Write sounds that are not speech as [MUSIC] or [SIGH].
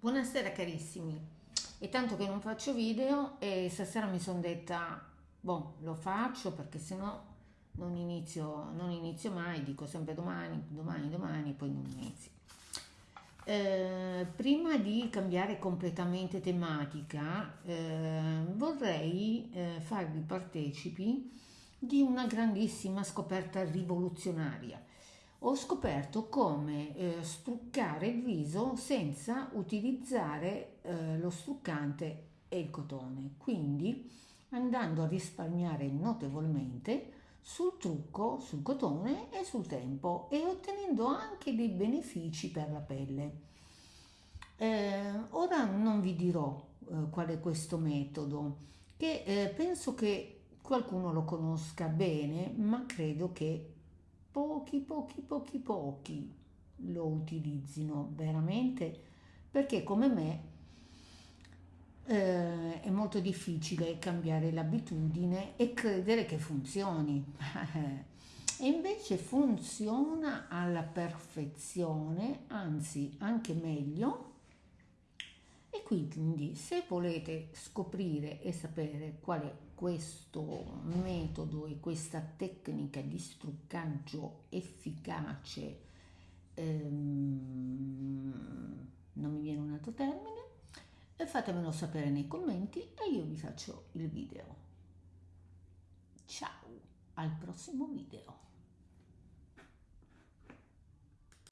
Buonasera carissimi, è tanto che non faccio video e stasera mi sono detta, boh, lo faccio perché sennò non inizio, non inizio mai, dico sempre domani, domani, domani, poi non inizio. Eh, prima di cambiare completamente tematica, eh, vorrei eh, farvi partecipi di una grandissima scoperta rivoluzionaria ho scoperto come eh, struccare il viso senza utilizzare eh, lo struccante e il cotone, quindi andando a risparmiare notevolmente sul trucco, sul cotone e sul tempo e ottenendo anche dei benefici per la pelle. Eh, ora non vi dirò eh, qual è questo metodo, che eh, penso che qualcuno lo conosca bene, ma credo che pochi, pochi, pochi, pochi lo utilizzino veramente perché come me eh, è molto difficile cambiare l'abitudine e credere che funzioni. [LAUGHS] e invece funziona alla perfezione, anzi anche meglio. Quindi se volete scoprire e sapere qual è questo metodo e questa tecnica di struccaggio efficace, ehm, non mi viene un altro termine, fatemelo sapere nei commenti e io vi faccio il video. Ciao, al prossimo video.